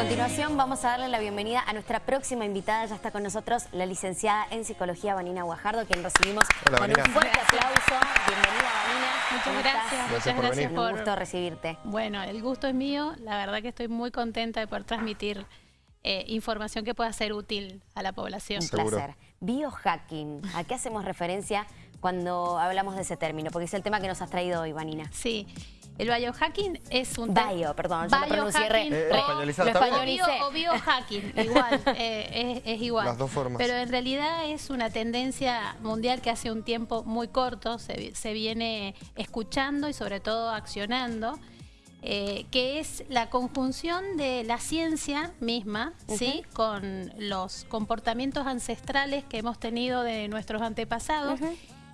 A continuación vamos a darle la bienvenida a nuestra próxima invitada. Ya está con nosotros la licenciada en Psicología Vanina Guajardo, quien recibimos Hola, con Vanina. un fuerte aplauso. Bienvenida Vanina. Muchas ¿Cómo gracias, estás? Gracias por venir. Un gusto recibirte. Bueno, el gusto es mío. La verdad que estoy muy contenta de poder transmitir eh, información que pueda ser útil a la población. Un Seguro. placer. Biohacking. ¿A qué hacemos referencia cuando hablamos de ese término? Porque es el tema que nos has traído hoy, Vanina. Sí, el biohacking es un... Bio, perdón, yo lo Eh, o- lo o bio- o biohacking, igual, eh, es, es igual. Las dos formas. Pero en realidad es una tendencia mundial que hace un tiempo muy corto se, se viene escuchando y sobre todo accionando, eh, que es la conjunción de la ciencia misma, ¿sí? Con los comportamientos ancestrales que hemos tenido de nuestros antepasados.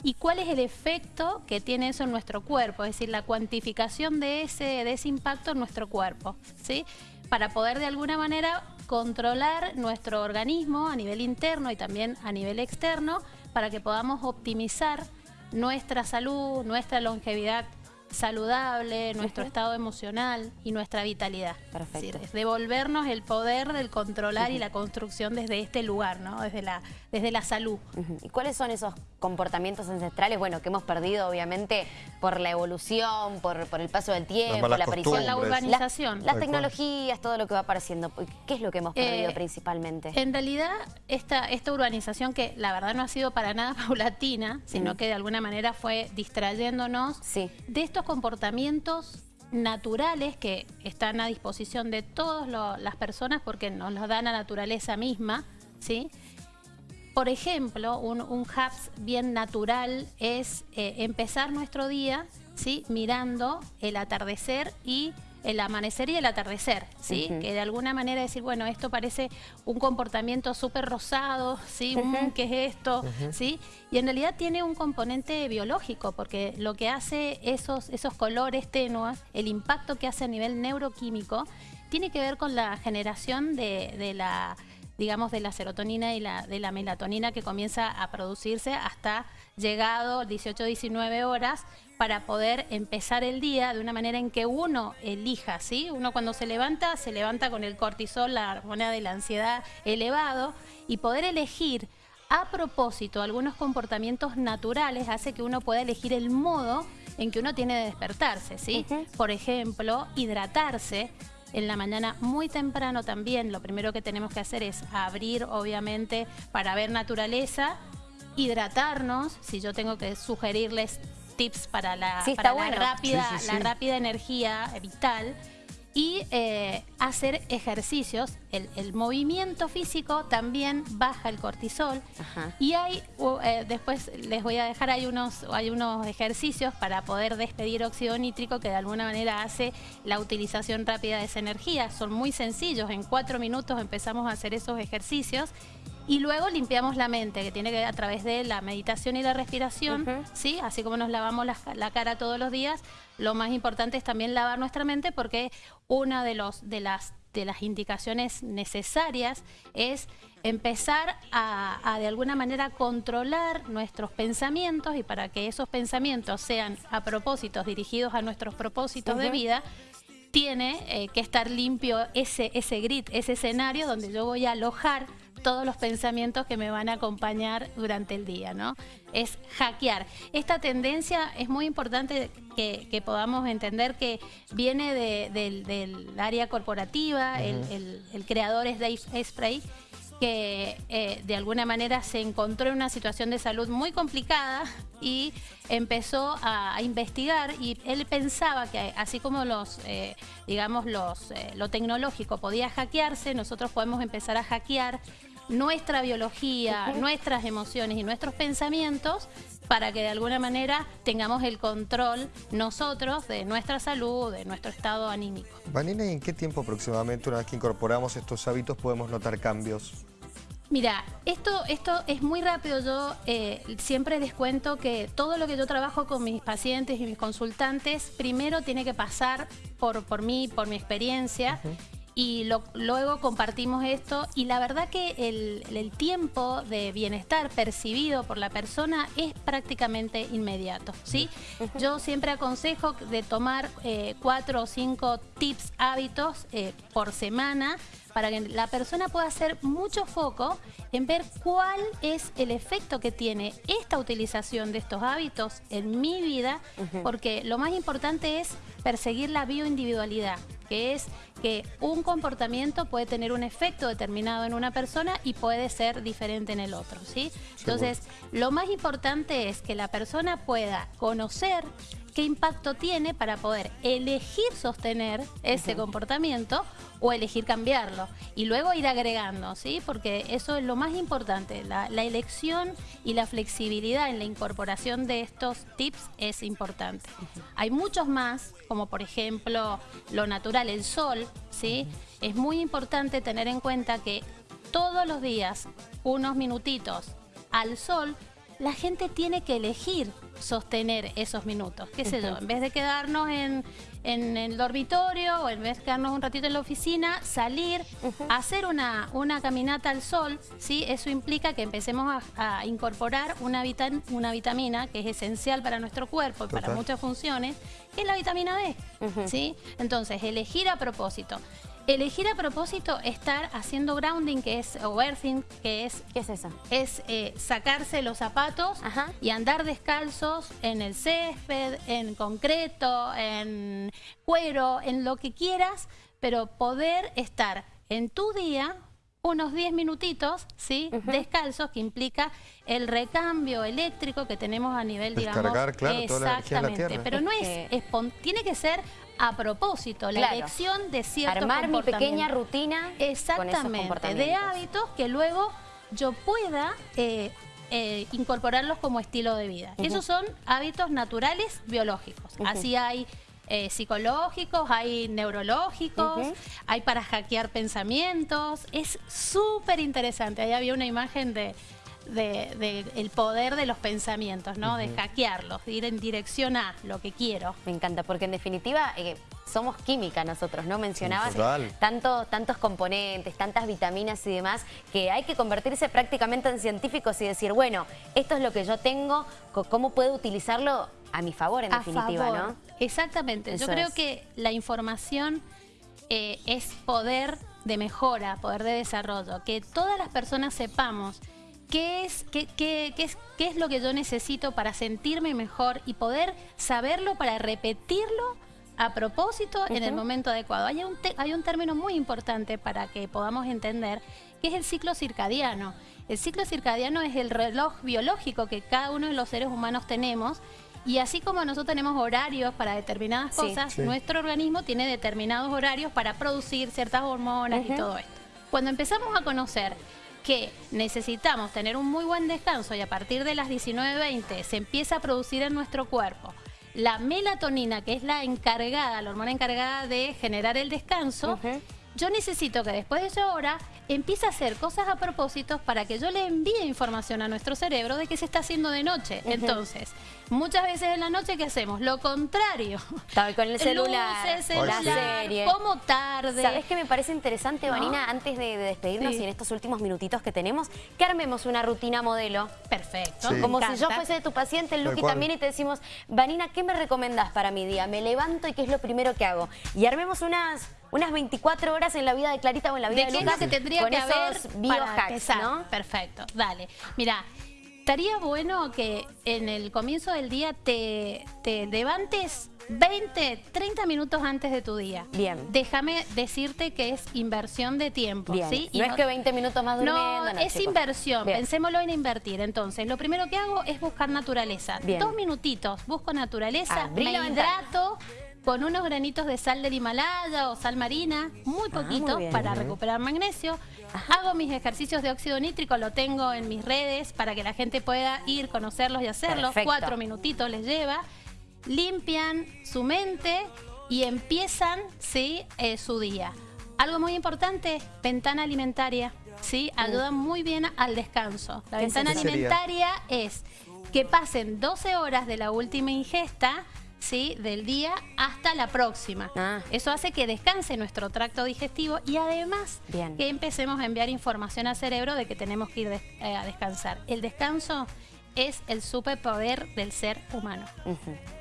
¿Y cuál es el efecto que tiene eso en nuestro cuerpo? Es decir, la cuantificación de ese, de ese impacto en nuestro cuerpo, ¿sí? Para poder de alguna manera controlar nuestro organismo a nivel interno y también a nivel externo para que podamos optimizar nuestra salud, nuestra longevidad saludable, nuestro estado emocional y nuestra vitalidad. Perfecto. Es decir, es devolvernos el poder del controlar y la construcción desde este lugar, ¿no? Desde la, desde la salud. ¿Y cuáles son esos comportamientos ancestrales? Bueno, que hemos perdido obviamente por la evolución, por, por el paso del tiempo, la aparición, La urbanización. las tecnologías, todo lo que va apareciendo. ¿Qué es lo que hemos perdido Eh, principalmente? En realidad, esta, esta urbanización que la verdad no ha sido para nada paulatina, sino que de alguna manera fue distrayéndonos Sí. de estos comportamientos naturales que están a disposición de todas las personas porque nos los da la naturaleza misma, ¿sí? Por ejemplo, un, un haps bien natural es eh, empezar nuestro día ¿sí? mirando el atardecer y el amanecer y el atardecer, ¿sí? Que de alguna manera decir, bueno, esto parece un comportamiento súper rosado, ¿sí? ¿qué es esto? ¿sí? Y en realidad tiene un componente biológico, porque lo que hace esos, esos colores tenues, el impacto que hace a nivel neuroquímico, tiene que ver con la generación de, de la digamos, de la serotonina y la, de la melatonina que comienza a producirse hasta llegado 18-19 horas para poder empezar el día de una manera en que uno elija, ¿sí? Uno cuando se levanta, se levanta con el cortisol, la hormona de la ansiedad elevado y poder elegir a propósito algunos comportamientos naturales hace que uno pueda elegir el modo en que uno tiene de despertarse, ¿sí? Por ejemplo, hidratarse, en la mañana muy temprano también. Lo primero que tenemos que hacer es abrir obviamente para ver naturaleza, hidratarnos, si yo tengo que sugerirles tips para la, Sí, está para la bueno. rápida, Sí, sí, la rápida energía vital y eh, hacer ejercicios. El, el movimiento físico también baja el cortisol. Ajá. Y hay, eh, después les voy a dejar, hay unos, hay unos ejercicios para poder despedir óxido nítrico que de alguna manera hace la utilización rápida de esa energía. Son muy sencillos, en cuatro minutos empezamos a hacer esos ejercicios. Y luego limpiamos la mente, que tiene que ver a través de la meditación y la respiración. ¿sí? Así como nos lavamos la, la cara todos los días, lo más importante es también lavar nuestra mente porque una de, los, de, las, de las indicaciones necesarias es empezar a, a, de alguna manera controlar nuestros pensamientos y para que esos pensamientos sean a propósitos dirigidos a nuestros propósitos de vida, tiene eh, que estar limpio ese, ese grid, ese escenario donde yo voy a alojar todos los pensamientos que me van a acompañar durante el día, ¿no? Es hackear. Esta tendencia es muy importante que, que podamos entender que viene de- del, del área corporativa, el, el- el creador es Dave Asprey, que eh, de alguna manera se encontró en una situación de salud muy complicada y empezó a, a investigar y él pensaba que así como los, eh, digamos, los, eh, lo tecnológico podía hackearse, nosotros podemos empezar a hackear nuestra biología, nuestras emociones y nuestros pensamientos para que de alguna manera tengamos el control nosotros de nuestra salud, de nuestro estado anímico. Vanina, ¿y en qué tiempo aproximadamente, una vez que incorporamos estos hábitos, podemos notar cambios? Mira, esto, esto es muy rápido. Yo eh, siempre les cuento que todo lo que yo trabajo con mis pacientes y mis consultantes, primero tiene que pasar por, por mí, por mi experiencia. Y luego compartimos esto y la verdad que el, tiempo de bienestar percibido por la persona es prácticamente inmediato, ¿sí? Yo siempre aconsejo de tomar eh, cuatro o cinco tips, hábitos eh, por semana para que la persona pueda hacer mucho foco en ver cuál es el efecto que tiene esta utilización de estos hábitos en mi vida, porque lo más importante es perseguir la bioindividualidad, que es que un comportamiento puede tener un efecto determinado en una persona y puede ser diferente en el otro, ¿sí? Entonces, lo más importante es que la persona pueda conocer qué impacto tiene para poder elegir sostener ese comportamiento o elegir cambiarlo y luego ir agregando, ¿sí? Porque eso es lo más importante, la, elección y la flexibilidad en la incorporación de estos tips es importante. Hay muchos más, como por ejemplo lo natural, el sol, ¿sí? Es muy importante tener en cuenta que todos los días, unos minutitos al sol, la gente tiene que elegir sostener esos minutos. ¿Qué sé yo? En vez de quedarnos en, el dormitorio o en vez de quedarnos un ratito en la oficina, salir, hacer una, una caminata al sol, ¿sí? Eso implica que empecemos a, incorporar una, una vitamina que es esencial para nuestro cuerpo y para muchas funciones, que es la vitamina D, ¿sí? Entonces, elegir a propósito. Elegir a propósito estar haciendo grounding, que es, o earthing, que es... ¿Qué es eso? Es eh, sacarse los zapatos y andar descalzos en el césped, en concreto, en cuero, en lo que quieras, pero poder estar en tu día unos 10 minutitos, ¿sí? Descalzos, que implica el recambio eléctrico que tenemos a nivel, Descargar, digamos... Claro, exactamente, pero no es, tiene que ser a propósito, la elección de cierto Armar mi pequeña rutina Exactamente, de hábitos que luego yo pueda eh, eh, incorporarlos como estilo de vida. Esos son hábitos naturales biológicos. Así hay eh, psicológicos, hay neurológicos, hay para hackear pensamientos. Es súper interesante. Ahí había una imagen de, el poder de los pensamientos, ¿no? De hackearlos, de ir en dirección a lo que quiero. Me encanta, porque en definitiva eh, somos química nosotros, ¿no? Mencionabas tanto, tantos componentes, tantas vitaminas y demás, que hay que convertirse prácticamente en científicos y decir, bueno, esto es lo que yo tengo, ¿cómo puedo utilizarlo a mi favor en definitiva, ¿no? Exactamente. Yo creo que la información eh, es poder de mejora, poder de desarrollo. Que todas las personas sepamos qué es, qué, qué, es, qué es lo que yo necesito para sentirme mejor y poder saberlo para repetirlo a propósito en el momento adecuado. Hay un, hay un término muy importante para que podamos entender, que es el ciclo circadiano. El ciclo circadiano es el reloj biológico que cada uno de los seres humanos tenemos y así como nosotros tenemos horarios para determinadas cosas, nuestro organismo tiene determinados horarios para producir ciertas hormonas y todo esto. Cuando empezamos a conocer que necesitamos tener un muy buen descanso y a partir de las 19.20 se empieza a producir en nuestro cuerpo la melatonina, que es la encargada, la hormona encargada de generar el descanso, yo necesito que después de esa hora empiece a hacer cosas a propósito para que yo le envíe información a nuestro cerebro de que se está haciendo de noche. Entonces, muchas veces en la noche, ¿qué hacemos? Lo contrario. Estaba con el celular, la serie. Como tarde. ¿Sabes qué me parece interesante, Vanina? Antes de, despedirnos y en estos últimos minutitos que tenemos, que armemos una rutina modelo. Perfecto. Como si yo fuese tu paciente, el Luqui también, y te decimos, Vanina, ¿qué me recomendás para mi día? Me levanto y ¿qué es lo primero que hago? Y armemos unas unas 24 horas en la vida de Clarita o en la vida de, de Lucas que tendría que haber biohacks, ¿no? Perfecto, dale. Mira, estaría bueno que en el comienzo del día te, te levantes 20, 30 minutos antes de tu día. Bien. Déjame decirte que es inversión de tiempo. ¿sí? no, es que 20 minutos más durmiendo. No, es inversión. Pensémoslo en invertir. Entonces, lo primero que hago es buscar naturaleza. Dos minutitos, busco naturaleza, me hidrato, con unos granitos de sal del Himalaya o sal marina, muy ah, poquito para recuperar magnesio. Hago mis ejercicios de óxido nítrico, lo tengo en mis redes para que la gente pueda ir, conocerlos y hacerlos. Cuatro minutitos les lleva. Limpian su mente y empiezan ¿sí? Eh, su día. Algo muy importante, ventana alimentaria. ¿sí? Ayuda muy bien al descanso. La ventana alimentaria es que pasen 12 horas de la última ingesta ¿sí? del día hasta la próxima. Ah. Eso hace que descanse nuestro tracto digestivo y además que empecemos a enviar información al cerebro de que tenemos que ir eh, a descansar. El descanso es el superpoder del ser humano.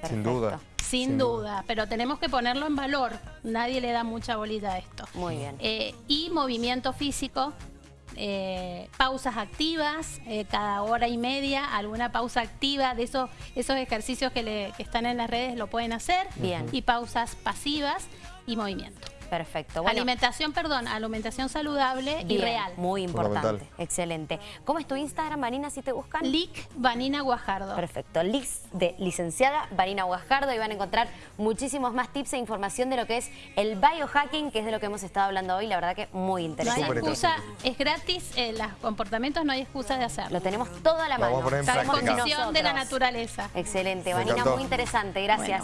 Sin duda. Sin, duda. pero tenemos que ponerlo en valor. Nadie le da mucha bolita a esto. Muy bien. Eh, y movimiento físico, eh, pausas activas, eh, cada hora y media, alguna pausa activa de esos, esos ejercicios que, le, que están en las redes lo pueden hacer. Bien. Y pausas pasivas y movimiento. Perfecto. alimentación, perdón, alimentación saludable y real. Muy importante. Excelente. ¿Cómo es tu Instagram, Vanina, si te buscan? Lic Vanina Guajardo. Perfecto. Lic de licenciada Vanina Guajardo y van a encontrar muchísimos más tips e información de lo que es el biohacking, que es de lo que hemos estado hablando hoy. La verdad que muy interesante. No hay excusa, es gratis, eh, los comportamientos no hay excusa de hacerlo. Lo tenemos todo a la mano. Vamos a condición de la naturaleza. Excelente. Vanina, muy interesante. Gracias.